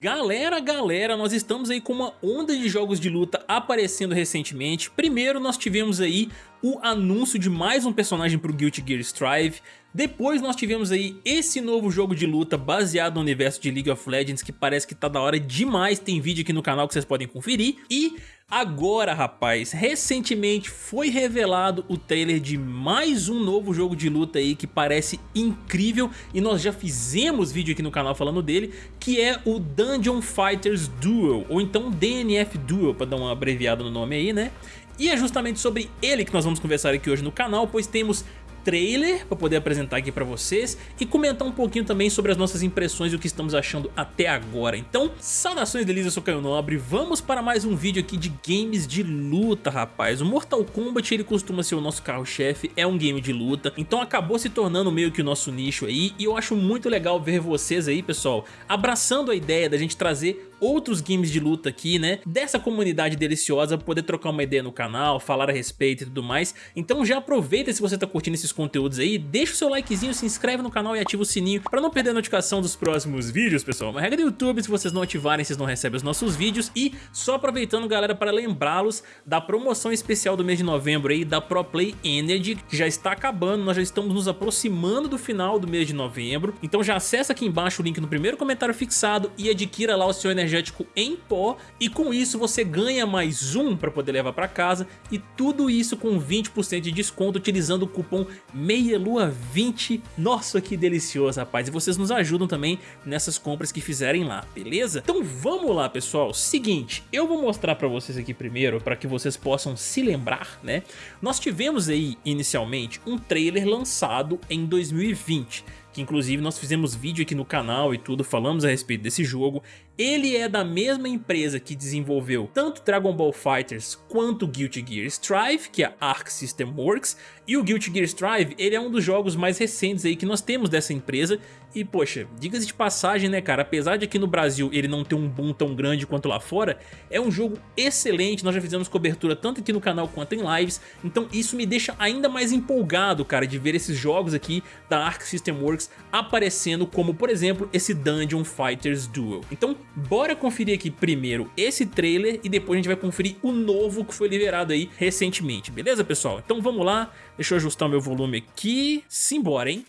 Galera, galera, nós estamos aí com uma onda de jogos de luta aparecendo recentemente. Primeiro nós tivemos aí o anúncio de mais um personagem para o Guilty Gear Strive. Depois nós tivemos aí esse novo jogo de luta baseado no universo de League of Legends que parece que tá da hora demais, tem vídeo aqui no canal que vocês podem conferir. E agora rapaz, recentemente foi revelado o trailer de mais um novo jogo de luta aí que parece incrível e nós já fizemos vídeo aqui no canal falando dele, que é o Dungeon Fighters Duel, ou então DNF Duel para dar uma abreviada no nome aí né. E é justamente sobre ele que nós vamos conversar aqui hoje no canal, pois temos trailer para poder apresentar aqui para vocês e comentar um pouquinho também sobre as nossas impressões e o que estamos achando até agora. Então, saudações delícias, eu sou Caio Nobre, vamos para mais um vídeo aqui de games de luta, rapaz. O Mortal Kombat ele costuma ser o nosso carro-chefe, é um game de luta, então acabou se tornando meio que o nosso nicho aí e eu acho muito legal ver vocês aí, pessoal, abraçando a ideia da gente trazer outros games de luta aqui, né? Dessa comunidade deliciosa, poder trocar uma ideia no canal, falar a respeito e tudo mais. Então já aproveita se você tá curtindo esses conteúdos aí, deixa o seu likezinho, se inscreve no canal e ativa o sininho pra não perder a notificação dos próximos vídeos, pessoal. Uma regra do YouTube, se vocês não ativarem, vocês não recebem os nossos vídeos. E só aproveitando, galera, para lembrá-los da promoção especial do mês de novembro aí, da Pro Play Energy, que já está acabando, nós já estamos nos aproximando do final do mês de novembro. Então já acessa aqui embaixo o link no primeiro comentário fixado e adquira lá o seu Energy energético em pó e com isso você ganha mais um para poder levar para casa e tudo isso com 20% de desconto utilizando o cupom MEIALUA20. Nossa, que delicioso, rapaz. E vocês nos ajudam também nessas compras que fizerem lá, beleza? Então vamos lá, pessoal. Seguinte, eu vou mostrar para vocês aqui primeiro para que vocês possam se lembrar, né? Nós tivemos aí inicialmente um trailer lançado em 2020 que inclusive nós fizemos vídeo aqui no canal e tudo, falamos a respeito desse jogo. Ele é da mesma empresa que desenvolveu tanto Dragon Ball Fighters quanto Guilty Gear Strive, que é a Arc System Works, e o Guilty Gear Strive, ele é um dos jogos mais recentes aí que nós temos dessa empresa, e poxa, diga-se de passagem né cara, apesar de aqui no Brasil ele não ter um boom tão grande quanto lá fora, é um jogo excelente, nós já fizemos cobertura tanto aqui no canal quanto em lives, então isso me deixa ainda mais empolgado cara de ver esses jogos aqui da Arc System Works aparecendo como por exemplo esse Dungeon Fighters Duel. Então bora conferir aqui primeiro esse trailer e depois a gente vai conferir o novo que foi liberado aí recentemente, beleza pessoal? Então vamos lá, deixa eu ajustar o meu volume aqui, simbora hein?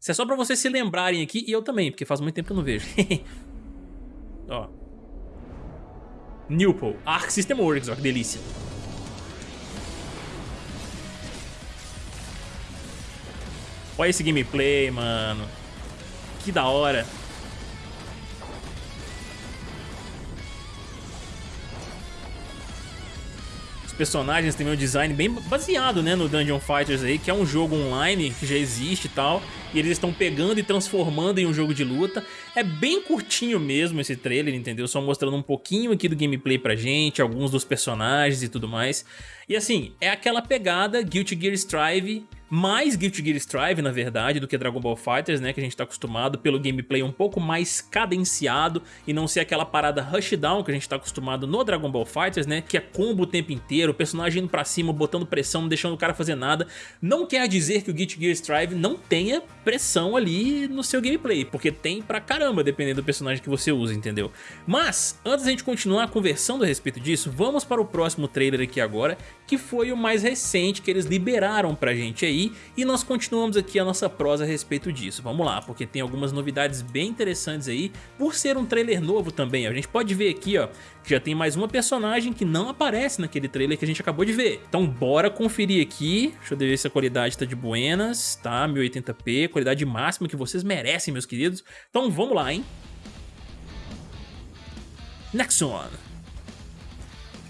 Isso é só pra vocês se lembrarem aqui e eu também, porque faz muito tempo que eu não vejo. ó. Newpol, Arc System Works, ó que delícia. Olha esse gameplay, mano. Que da hora. Personagens têm um design bem baseado né, no Dungeon Fighters aí, que é um jogo online que já existe e tal. E eles estão pegando e transformando em um jogo de luta. É bem curtinho mesmo esse trailer, entendeu? Só mostrando um pouquinho aqui do gameplay pra gente, alguns dos personagens e tudo mais. E assim, é aquela pegada Guilty Gear Strive mais Guilty Gear Strive, na verdade, do que Dragon Ball Fighters, né, que a gente tá acostumado pelo gameplay um pouco mais cadenciado e não ser aquela parada rushdown que a gente tá acostumado no Dragon Ball Fighters, né, que é combo o tempo inteiro, o personagem indo pra cima, botando pressão, não deixando o cara fazer nada. Não quer dizer que o Guilty Gear Strive não tenha pressão ali no seu gameplay, porque tem pra caramba, dependendo do personagem que você usa, entendeu? Mas, antes da gente continuar conversando a respeito disso, vamos para o próximo trailer aqui agora, que foi o mais recente que eles liberaram pra gente aí, e nós continuamos aqui a nossa prosa a respeito disso. Vamos lá, porque tem algumas novidades bem interessantes aí, por ser um trailer novo também. A gente pode ver aqui, ó, que já tem mais uma personagem que não aparece naquele trailer que a gente acabou de ver. Então bora conferir aqui, deixa eu ver se a qualidade tá de buenas, tá? 1080p, qualidade máxima que vocês merecem, meus queridos. Então vamos lá, hein? Next one.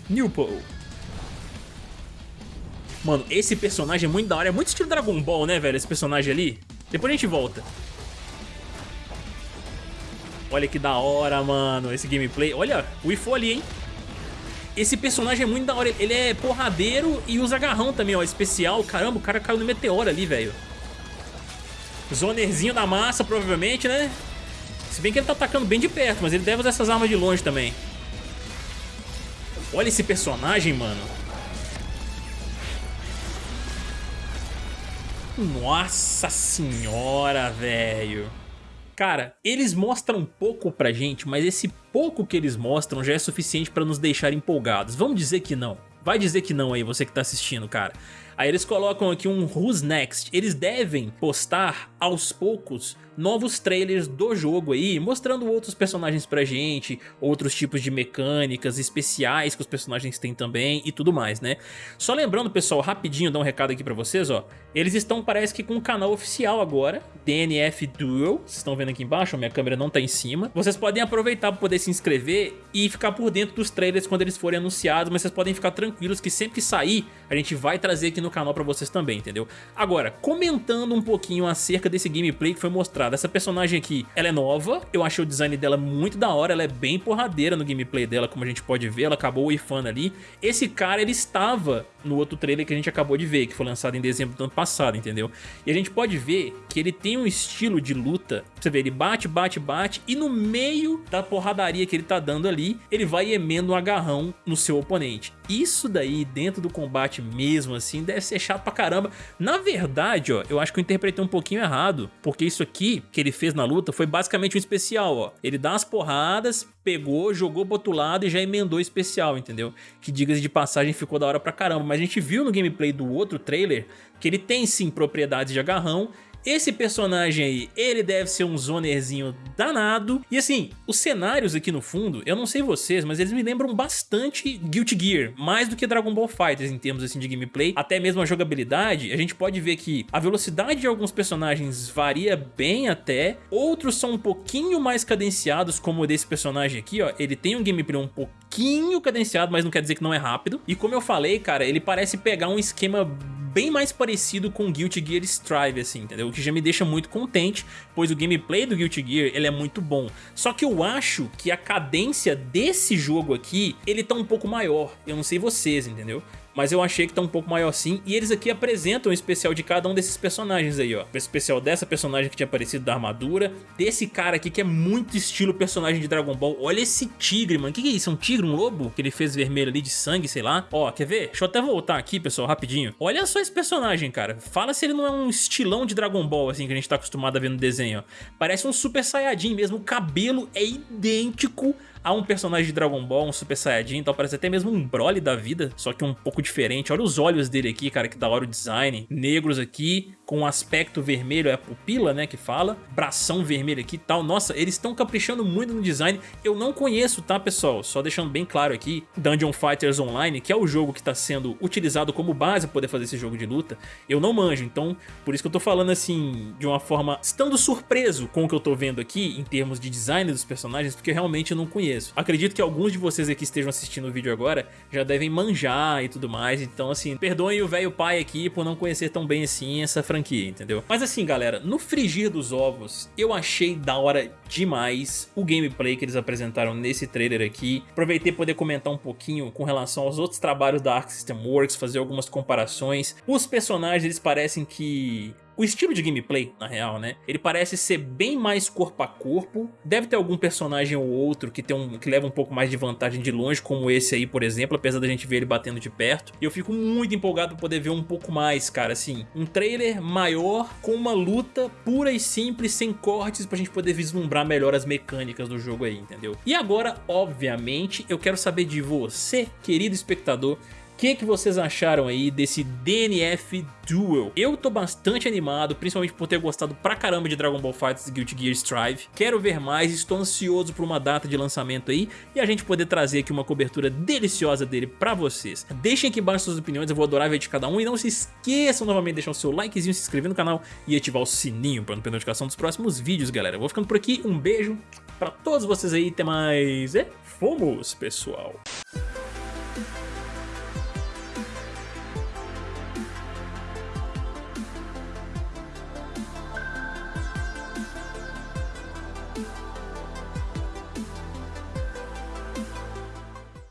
Newpo. Mano, esse personagem é muito da hora. É muito estilo Dragon Ball, né, velho? Esse personagem ali. Depois a gente volta. Olha que da hora, mano, esse gameplay. Olha, o Ifo ali, hein? Esse personagem é muito da hora. Ele é porradeiro e usa agarrão também, ó. Especial. Caramba, o cara caiu no meteoro ali, velho. Zonerzinho da massa, provavelmente, né? Se bem que ele tá atacando bem de perto, mas ele deve usar essas armas de longe também. Olha esse personagem, mano. Nossa senhora, velho. Cara, eles mostram pouco pra gente, mas esse pouco que eles mostram já é suficiente pra nos deixar empolgados. Vamos dizer que não. Vai dizer que não aí, você que tá assistindo, cara. Aí eles colocam aqui um Who's Next. Eles devem postar aos poucos novos trailers do jogo aí, mostrando outros personagens pra gente, outros tipos de mecânicas especiais que os personagens têm também e tudo mais, né? Só lembrando, pessoal, rapidinho, dar um recado aqui pra vocês, ó. Eles estão, parece que com um canal oficial agora, DNF Duel. Vocês estão vendo aqui embaixo, minha câmera não tá em cima. Vocês podem aproveitar pra poder se inscrever e ficar por dentro dos trailers quando eles forem anunciados, mas vocês podem ficar tranquilos que sempre que sair, a gente vai trazer aqui no canal pra vocês também, entendeu? Agora, comentando um pouquinho acerca desse gameplay que foi mostrado, essa personagem aqui, ela é nova, eu achei o design dela muito da hora, ela é bem porradeira no gameplay dela, como a gente pode ver, ela acabou ifando ali. Esse cara, ele estava no outro trailer que a gente acabou de ver, que foi lançado em dezembro do ano passado, entendeu? E a gente pode ver que ele tem um estilo de luta, você vê, ele bate, bate, bate, e no meio da porradaria que ele tá dando ali, ele vai emendo um agarrão no seu oponente. Isso daí, dentro do combate mesmo, assim, deve ser chato pra caramba. Na verdade, ó, eu acho que eu interpretei um pouquinho errado, porque isso aqui que ele fez na luta foi basicamente um especial, ó. Ele dá as porradas, pegou, jogou pro outro lado e já emendou especial, entendeu? Que diga de passagem ficou da hora pra caramba. Mas a gente viu no gameplay do outro trailer que ele tem sim propriedades de agarrão esse personagem aí, ele deve ser um zonerzinho danado. E assim, os cenários aqui no fundo, eu não sei vocês, mas eles me lembram bastante Guilty Gear, mais do que Dragon Ball FighterZ em termos assim de gameplay, até mesmo a jogabilidade. A gente pode ver que a velocidade de alguns personagens varia bem até, outros são um pouquinho mais cadenciados, como o desse personagem aqui, ó. Ele tem um gameplay um pouquinho cadenciado, mas não quer dizer que não é rápido. E como eu falei, cara, ele parece pegar um esquema bem mais parecido com Guilty Gear Strive, assim, entendeu? O que já me deixa muito contente, pois o gameplay do Guilty Gear, ele é muito bom. Só que eu acho que a cadência desse jogo aqui, ele tá um pouco maior. Eu não sei vocês, entendeu? Mas eu achei que tá um pouco maior sim. E eles aqui apresentam o especial de cada um desses personagens aí, ó. O especial dessa personagem que tinha aparecido da armadura, desse cara aqui que é muito estilo personagem de Dragon Ball. Olha esse tigre, mano. O que, que é isso? É um tigre, um lobo? Que ele fez vermelho ali de sangue, sei lá. Ó, quer ver? Deixa eu até voltar aqui, pessoal, rapidinho. Olha só esse personagem, cara. Fala se ele não é um estilão de Dragon Ball, assim, que a gente tá acostumado a ver no desenho, ó. Parece um Super Saiyajin mesmo. O cabelo é idêntico Há um personagem de Dragon Ball, um Super Saiyajin, então parece até mesmo um Broly da vida, só que um pouco diferente. Olha os olhos dele aqui, cara, que da hora o design. Negros aqui, com aspecto vermelho, é a pupila, né, que fala. Bração vermelho aqui e tal. Nossa, eles estão caprichando muito no design. Eu não conheço, tá, pessoal? Só deixando bem claro aqui, Dungeon Fighters Online, que é o jogo que está sendo utilizado como base para poder fazer esse jogo de luta, eu não manjo. Então, por isso que eu tô falando assim, de uma forma, estando surpreso com o que eu tô vendo aqui, em termos de design dos personagens, porque realmente não conheço conheço. Acredito que alguns de vocês aqui estejam assistindo o vídeo agora já devem manjar e tudo mais, então assim, perdoem o velho pai aqui por não conhecer tão bem assim essa franquia, entendeu? Mas assim, galera, no frigir dos ovos, eu achei da hora demais o gameplay que eles apresentaram nesse trailer aqui. Aproveitei poder comentar um pouquinho com relação aos outros trabalhos da Arc System Works, fazer algumas comparações. Os personagens, eles parecem que o estilo de gameplay, na real, né? Ele parece ser bem mais corpo a corpo. Deve ter algum personagem ou outro que, tem um, que leva um pouco mais de vantagem de longe, como esse aí, por exemplo, apesar da gente ver ele batendo de perto. E eu fico muito empolgado pra poder ver um pouco mais, cara, assim. Um trailer maior com uma luta pura e simples, sem cortes, pra gente poder vislumbrar melhor as mecânicas do jogo aí, entendeu? E agora, obviamente, eu quero saber de você, querido espectador, que, que vocês acharam aí desse DNF Duel? Eu tô bastante animado, principalmente por ter gostado pra caramba de Dragon Ball FighterZ Guilty Gear Strive. Quero ver mais, estou ansioso por uma data de lançamento aí e a gente poder trazer aqui uma cobertura deliciosa dele pra vocês. Deixem aqui embaixo suas opiniões, eu vou adorar ver de cada um. E não se esqueçam novamente de deixar o seu likezinho, se inscrever no canal e ativar o sininho para não perder notificação dos próximos vídeos, galera. Eu vou ficando por aqui, um beijo pra todos vocês aí, até mais e fomos, pessoal!